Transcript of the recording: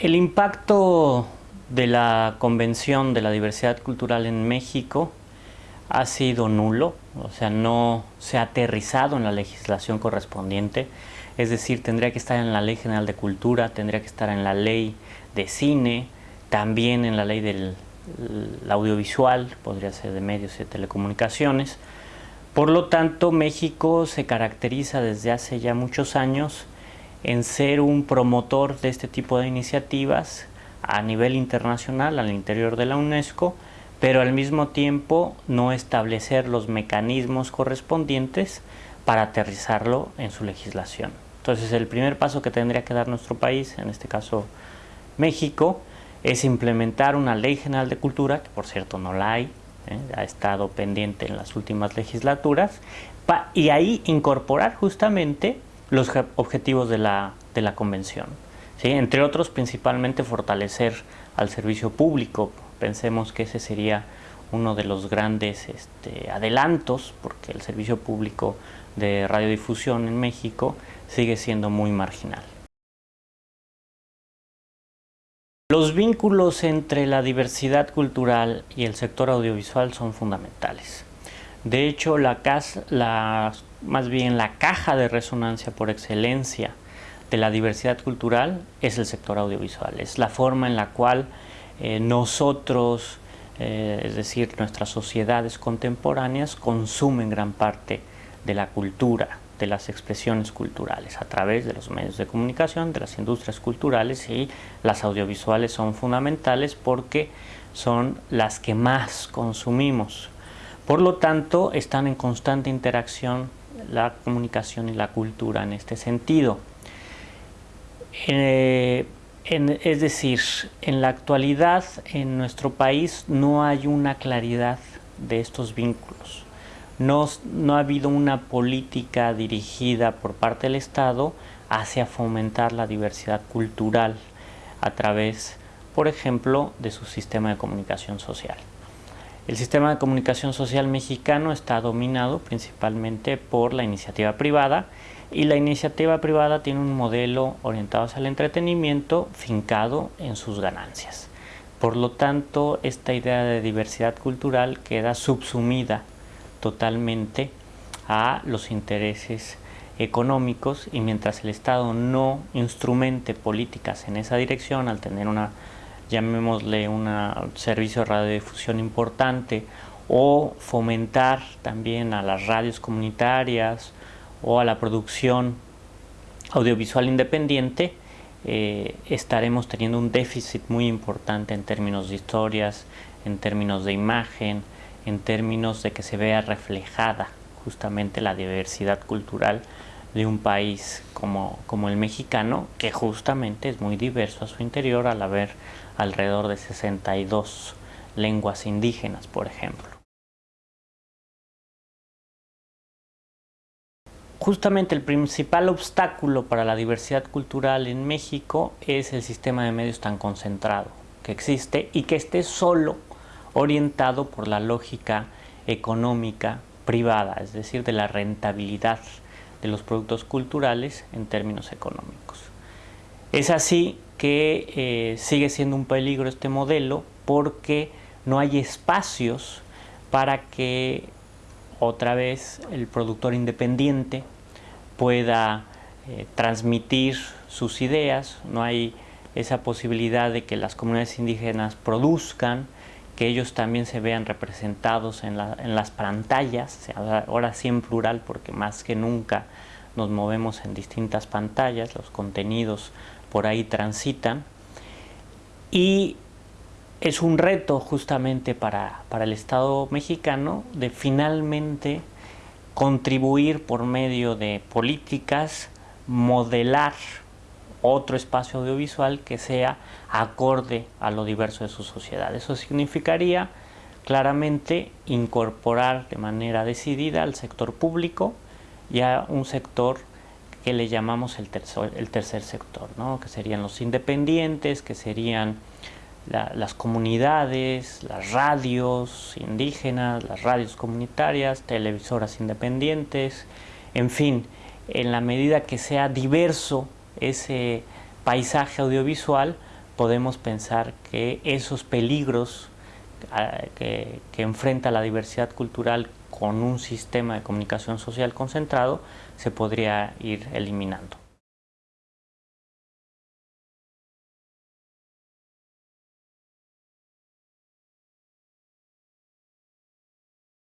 El impacto de la Convención de la Diversidad Cultural en México ha sido nulo, o sea, no se ha aterrizado en la legislación correspondiente, es decir, tendría que estar en la Ley General de Cultura, tendría que estar en la Ley de Cine, también en la Ley del audiovisual, podría ser de medios y telecomunicaciones. Por lo tanto, México se caracteriza desde hace ya muchos años en ser un promotor de este tipo de iniciativas a nivel internacional, al interior de la UNESCO, pero al mismo tiempo no establecer los mecanismos correspondientes para aterrizarlo en su legislación. Entonces el primer paso que tendría que dar nuestro país, en este caso México, es implementar una ley general de cultura, que por cierto no la hay, ¿eh? ha estado pendiente en las últimas legislaturas, y ahí incorporar justamente los objetivos de la, de la convención. Entre otros, principalmente fortalecer al servicio público. Pensemos que ese sería uno de los grandes este, adelantos, porque el servicio público de radiodifusión en México sigue siendo muy marginal. Los vínculos entre la diversidad cultural y el sector audiovisual son fundamentales. De hecho, la, la más bien la caja de resonancia por excelencia de la diversidad cultural es el sector audiovisual, es la forma en la cual eh, nosotros, eh, es decir, nuestras sociedades contemporáneas consumen gran parte de la cultura, de las expresiones culturales a través de los medios de comunicación, de las industrias culturales y las audiovisuales son fundamentales porque son las que más consumimos. Por lo tanto, están en constante interacción la comunicación y la cultura en este sentido. Eh, es decir, en la actualidad en nuestro país no hay una claridad de estos vínculos. No, no, ha habido una política dirigida por parte del Estado hacia fomentar la diversidad cultural a través, por ejemplo, de su sistema de comunicación social. El sistema de comunicación social mexicano está dominado principalmente por la iniciativa privada y la iniciativa privada tiene un modelo orientado el entretenimiento fincado en sus ganancias. Por lo tanto, esta idea de diversidad cultural queda subsumida totalmente a los intereses económicos y mientras el Estado no instrumente políticas en esa dirección, al tener una llamémosle un servicio de radiodifusión importante o fomentar también a las radios comunitarias o a la producción audiovisual independiente, eh, estaremos teniendo un déficit muy importante en términos de historias, en términos de imagen, en términos de que se vea reflejada justamente la diversidad cultural de un país como, como el mexicano, que justamente es muy diverso a su interior al haber alrededor de 62 lenguas indígenas, por ejemplo. Justamente el principal obstáculo para la diversidad cultural en México es el sistema de medios tan concentrado que existe y que esté solo orientado por la lógica económica privada, es decir, de la rentabilidad de los productos culturales en términos económicos. Es así que eh, sigue siendo un peligro este modelo porque no hay espacios para que otra vez el productor independiente pueda eh, transmitir sus ideas, no hay esa posibilidad de que las comunidades indígenas produzcan, que ellos también se vean representados en, en las pantallas, ahora sí en plural porque más que nunca nos movemos en distintas pantallas, los contenidos por ahí transitan. Y es un reto justamente para, para el Estado mexicano de finalmente contribuir por medio de políticas, modelar otro espacio audiovisual que sea acorde a lo diverso de su sociedad. Eso significaría claramente incorporar de manera decidida al sector público y a un sector que le llamamos el tercer, el tercer sector, ¿no? que serían los independientes, que serían las comunidades, las radios indígenas, las radios comunitarias, televisoras independientes, en fin, en la medida que sea diverso ese paisaje audiovisual, podemos pensar que esos peligros ah, que, que enfrenta la diversidad cultural con un sistema de comunicación social concentrado se podría ir eliminando.